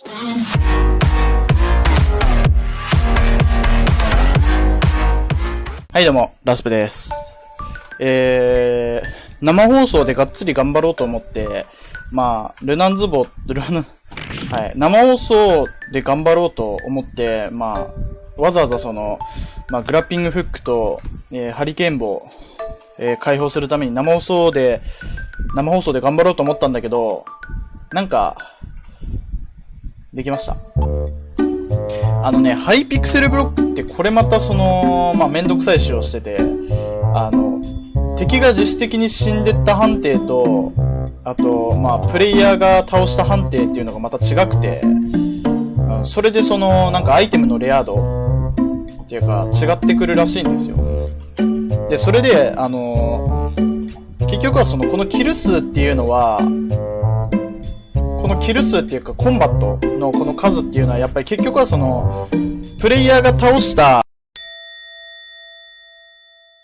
はいどうも、ラスプです。えー、生放送でがっつり頑張ろうと思って、まあ、ルナンズボ、ルナン、はい、生放送で頑張ろうと思って、まあ、わざわざその、まあ、グラッピングフックと、えーハリケーン棒、えー解放するために生放送で、生放送で頑張ろうと思ったんだけど、なんか、できました。あのね、ハイピクセルブロックってこれまたその、まあ、めんどくさい仕様してて、あの、敵が自主的に死んでった判定と、あと、まあ、プレイヤーが倒した判定っていうのがまた違くて、それでその、なんかアイテムのレア度っていうか違ってくるらしいんですよ。で、それで、あの結局はその、このキル数っていうのは、キル数っていうかコンバットのこの数っていうのはやっぱり結局はそのプレイヤーが倒した